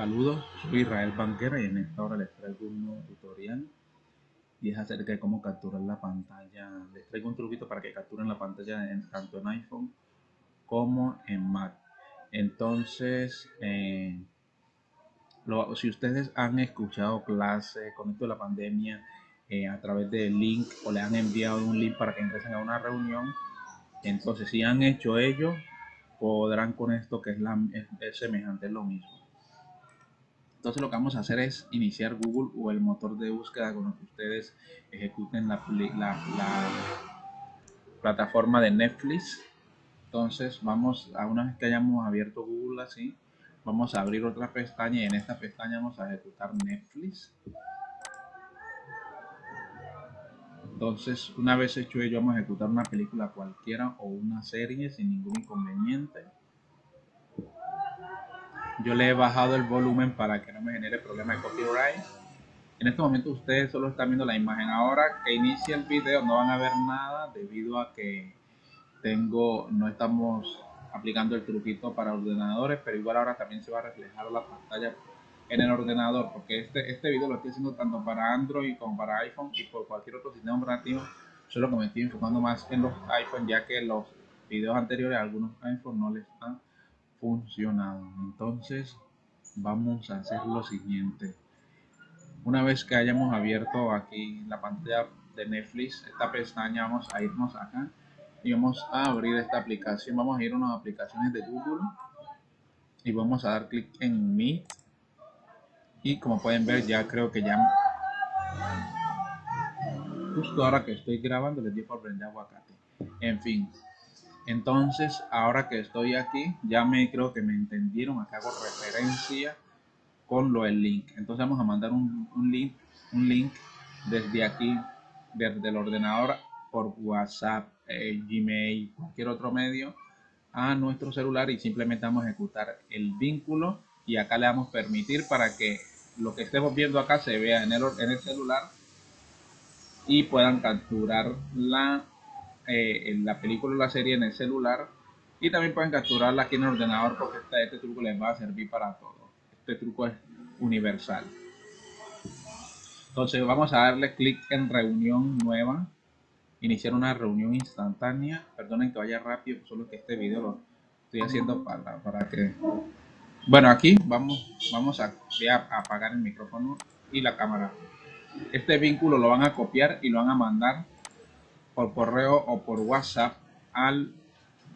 Saludos, soy Israel Banquera y en esta hora les traigo un nuevo tutorial y es acerca de cómo capturar la pantalla. Les traigo un truquito para que capturen la pantalla tanto en iPhone como en Mac. Entonces, eh, si ustedes han escuchado clases con esto de la pandemia eh, a través del link o le han enviado un link para que ingresen a una reunión, entonces si han hecho ello, podrán con esto que es, la, es semejante, es lo mismo. Entonces lo que vamos a hacer es iniciar Google o el motor de búsqueda con el que ustedes ejecuten la, plataforma de Netflix. Entonces vamos a una vez que hayamos abierto Google así, vamos a abrir otra pestaña y en esta pestaña vamos a ejecutar Netflix. Entonces, una vez hecho ello, vamos a ejecutar una película cualquiera o una serie sin ningún inconveniente yo le he bajado el volumen para que no me genere problema de copyright. En este momento ustedes solo están viendo la imagen. Ahora que inicie el video no van a ver nada debido a que tengo, no estamos aplicando el truquito para ordenadores, pero igual ahora también se va a reflejar la pantalla en el ordenador, porque este, este video lo estoy haciendo tanto para Android como para iPhone y por cualquier otro sistema operativo, solo que me estoy enfocando más en los iPhone, ya que los videos anteriores algunos iPhone no les están funcionado. Entonces vamos a hacer lo siguiente. Una vez que hayamos abierto aquí la pantalla de Netflix, esta pestaña, vamos a irnos acá y vamos a abrir esta aplicación. Vamos a ir a unas aplicaciones de Google y vamos a dar clic en Meet. Y como pueden ver, ya creo que ya justo ahora que estoy grabando les di por prender aguacate. En fin, entonces, ahora que estoy aquí, ya me creo que me entendieron. Acá hago referencia con lo del link. Entonces vamos a mandar un, link, un link desde aquí, desde el ordenador por WhatsApp, eh, Gmail, cualquier otro medio a nuestro celular y simplemente vamos a ejecutar el vínculo y acá le damos permitir para que lo que estemos viendo acá se vea en el, en el celular y puedan capturar la eh, en la película o la serie en el celular y también pueden capturarla aquí en el ordenador porque este, este truco les va a servir para todo. Este truco es universal. Entonces vamos a darle clic en reunión nueva, iniciar una reunión instantánea. Perdonen que vaya rápido, solo que este video lo estoy haciendo para, para que... Bueno, aquí vamos, vamos a, a apagar el micrófono y la cámara. Este vínculo lo van a copiar y lo van a mandar por correo o por WhatsApp al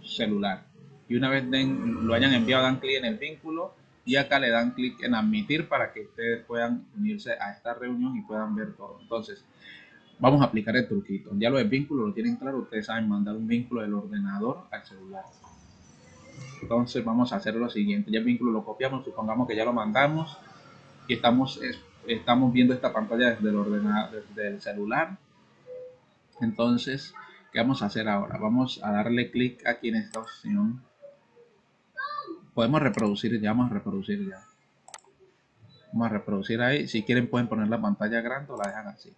celular. Y una vez den, lo hayan enviado, dan clic en el vínculo y acá le dan clic en admitir para que ustedes puedan unirse a esta reunión y puedan ver todo. Entonces, vamos a aplicar el truquito. Ya lo del vínculo lo tienen claro, ustedes saben mandar un vínculo del ordenador al celular. Entonces vamos a hacer lo siguiente, ya el vínculo lo copiamos, supongamos que ya lo mandamos y estamos, estamos viendo esta pantalla desde el ordenador, desde el celular entonces, ¿qué vamos a hacer ahora? Vamos a darle clic aquí en esta opción. Podemos reproducir, ya vamos a reproducir ya. Vamos a reproducir ahí. Si quieren pueden poner la pantalla grande o la dejan así.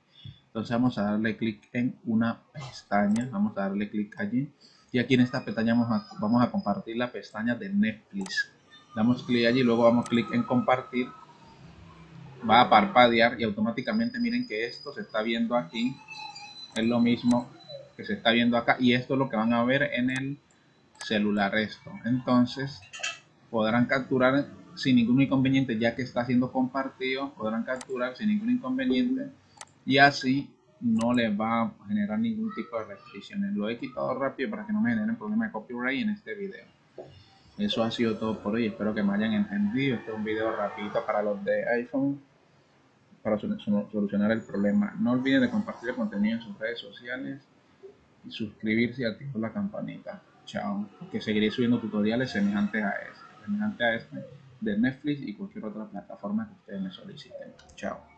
Entonces vamos a darle clic en una pestaña. Vamos a darle clic allí. Y aquí en esta pestaña vamos a, vamos a compartir la pestaña de Netflix. Damos clic allí, luego damos clic en compartir. Va a parpadear y automáticamente miren que esto se está viendo aquí es lo mismo que se está viendo acá y esto es lo que van a ver en el celular esto. Entonces podrán capturar sin ningún inconveniente ya que está siendo compartido podrán capturar sin ningún inconveniente y así no les va a generar ningún tipo de restricciones. Lo he quitado rápido para que no me generen problemas de copyright en este video. Eso ha sido todo por hoy. Espero que me hayan entendido. Este es un video rapidito para los de iPhone para solucionar el problema. No olviden de compartir el contenido en sus redes sociales y suscribirse y activar la campanita. Chao. Que seguiré subiendo tutoriales semejantes a este, semejantes a este de Netflix y cualquier otra plataforma que ustedes me soliciten. Chao.